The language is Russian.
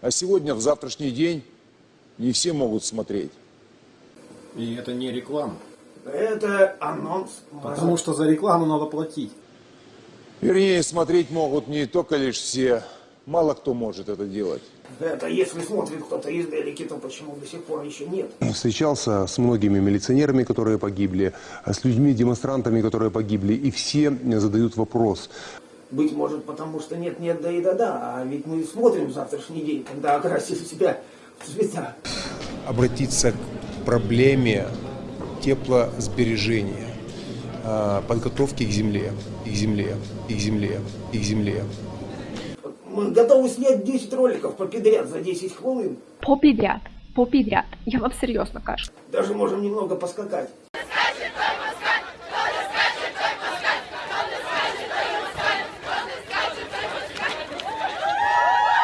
А сегодня, в завтрашний день, не все могут смотреть. И это не реклама. Это анонс. Потому что за рекламу надо платить. Вернее, смотреть могут не только лишь все. Мало кто может это делать. Это если смотрит кто-то издалеки, то почему до сих пор еще нет? Встречался с многими милиционерами, которые погибли, с людьми, демонстрантами, которые погибли, и все задают вопрос. Быть может, потому что нет, нет, да и да, да. А ведь мы смотрим завтрашний день, когда окрасили себя в цвета. обратиться к проблеме теплосбережения, а, подготовки к земле, и к земле, и к земле, и к земле. Мы готовы снять 10 роликов попідряд за 10 хвилин. Попідряд, попідряд. Я вам серйозно кажу. Даже можем немного поскакать.